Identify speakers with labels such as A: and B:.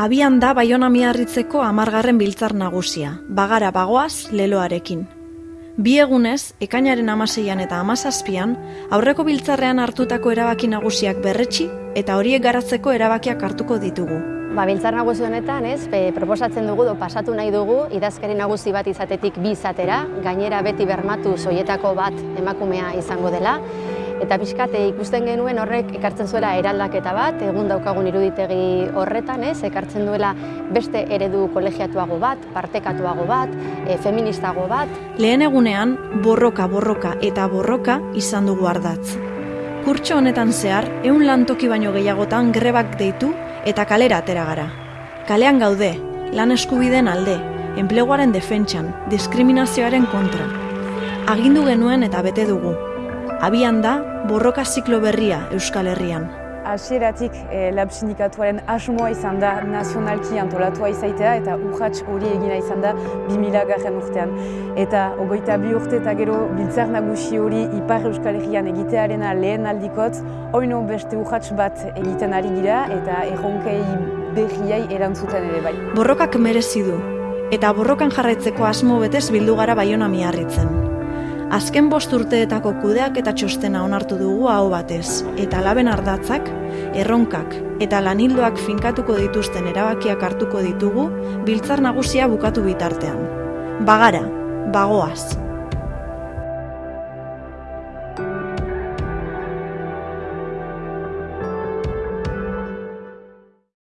A: Abian da Baiona miarritzeko amargarren biltzar nagusia, bagara bagoaz leloarekin. Bi egunez, ekainaren amaseian eta amazazpian, aurreko biltzarrean hartutako erabaki nagusiak berretxi eta horiek garatzeko erabakiak hartuko ditugu.
B: Ba, biltzar nagusi honetan, ez, pe, proposatzen dugu, do, pasatu nahi dugu, idazkari nagusi bat izatetik bi izatera, gainera beti bermatu soietako bat emakumea izango dela, Eta pixkate ikusten genuen horrek ekartzen zuela eraldaketa bat, egun daukagun iruditegi horretan, ez, ekartzen duela beste eredu kolegiatuago bat, partekatuago bat, e, feministago bat.
A: Lehen egunean, borroka, borroka eta borroka izan dugu ardatz. Kurtso honetan zehar, ehun lantoki baino gehiagotan grebak deitu eta kalera atera gara. Kalean gaude, lan eskubideen alde, enpleguaren defentsan, diskriminazioaren kontra. Agindu genuen eta bete dugu, abian da borroka ziklo berria Euskal Herrian.
C: Hasieratik e, lab sindikatuaren asmoa izan da nazionalki antolatua izaitea eta urratx hori egina izan da 2000 garren urtean. Eta ogoita bi urte eta gero biltzar nagusi hori Ipar Euskal Herrian egitearena lehen aldikot, oino beste urratx bat egiten ari gira eta erronkei berriai erantzuten ere bai.
A: Borrokak merezi du, eta borrokan jarraitzeko asmo betez bildu gara baiona miarritzen. Azken bost urteetako kudeak eta txostena onartu dugu hau batez, eta laben ardatzak, erronkak eta lanildoak finkatuko dituzten erabakiak hartuko ditugu biltzar nagusia bukatu bitartean. Bagara, bagoaz.